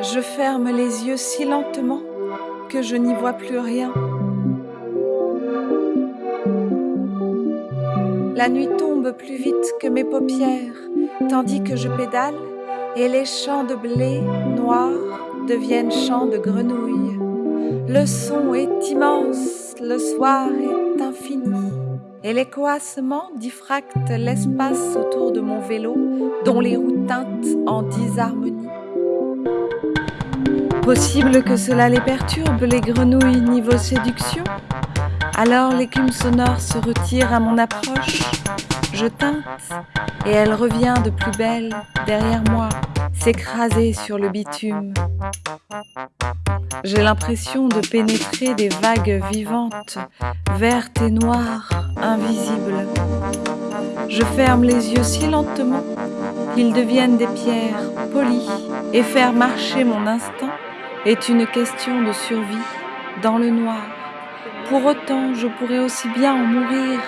Je ferme les yeux si lentement que je n'y vois plus rien. La nuit tombe plus vite que mes paupières, tandis que je pédale, et les champs de blé noir deviennent champs de grenouilles. Le son est immense, le soir est infini, et les coassements diffractent l'espace autour de mon vélo, dont les roues teintent en disharmonie. Possible que cela les perturbe, les grenouilles niveau séduction? Alors l'écume sonore se retire à mon approche, je teinte, et elle revient de plus belle derrière moi, s'écraser sur le bitume. J'ai l'impression de pénétrer des vagues vivantes, vertes et noires, invisibles. Je ferme les yeux si lentement qu'ils deviennent des pierres polies et faire marcher mon instinct est une question de survie dans le noir. Pour autant, je pourrais aussi bien en mourir,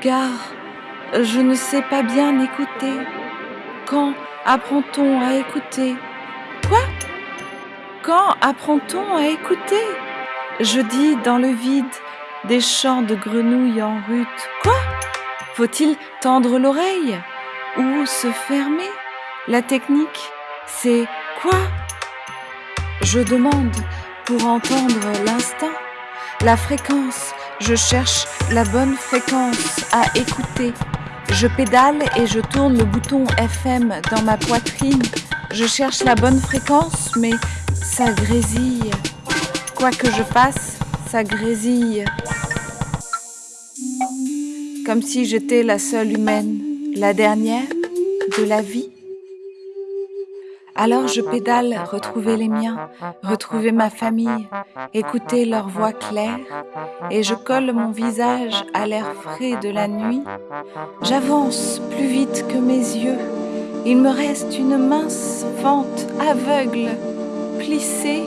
car je ne sais pas bien écouter. Quand apprend-on à écouter? Quoi? Quand apprend-on à écouter? Je dis dans le vide des chants de grenouilles en rute. Quoi? Faut-il tendre l'oreille ou se fermer? La technique, c'est quoi? Je demande pour entendre l'instant, la fréquence. Je cherche la bonne fréquence à écouter. Je pédale et je tourne le bouton FM dans ma poitrine. Je cherche la bonne fréquence, mais ça grésille. Quoi que je fasse, ça grésille. Comme si j'étais la seule humaine, la dernière de la vie. Alors je pédale, retrouver les miens, retrouver ma famille, écouter leur voix claire, et je colle mon visage à l'air frais de la nuit. J'avance plus vite que mes yeux. Il me reste une mince fente aveugle, plissée,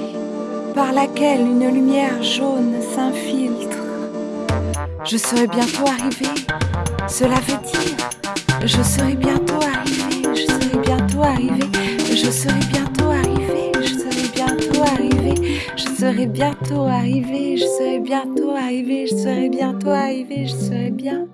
par laquelle une lumière jaune s'infiltre. Je serai bientôt arrivé, cela veut dire, je serai bientôt arrivé, je serai bientôt arrivé je serai bientôt arrivé, je serai bientôt arrivé, je serai bientôt arrivé, je serai bientôt arrivé, je serai bientôt arrivé, je serai bien.